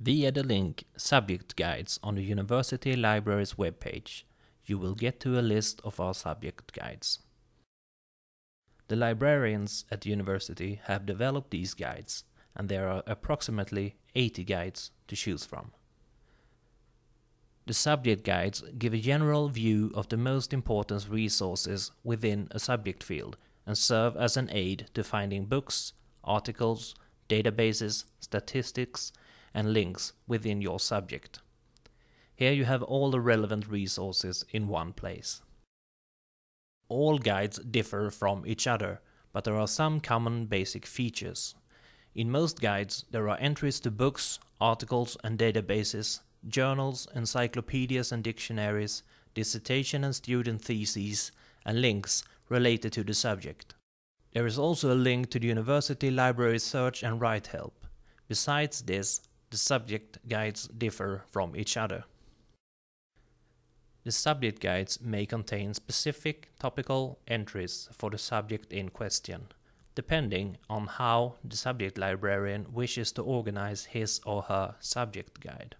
Via the link Subject Guides on the University Library's webpage, you will get to a list of our subject guides. The librarians at the university have developed these guides, and there are approximately 80 guides to choose from. The subject guides give a general view of the most important resources within a subject field and serve as an aid to finding books, articles, databases, statistics, and links within your subject. Here you have all the relevant resources in one place. All guides differ from each other, but there are some common basic features. In most guides there are entries to books, articles and databases, journals, encyclopedias and dictionaries, dissertation and student theses, and links related to the subject. There is also a link to the University Library Search and Write Help. Besides this, the subject guides differ from each other. The subject guides may contain specific topical entries for the subject in question, depending on how the subject librarian wishes to organize his or her subject guide.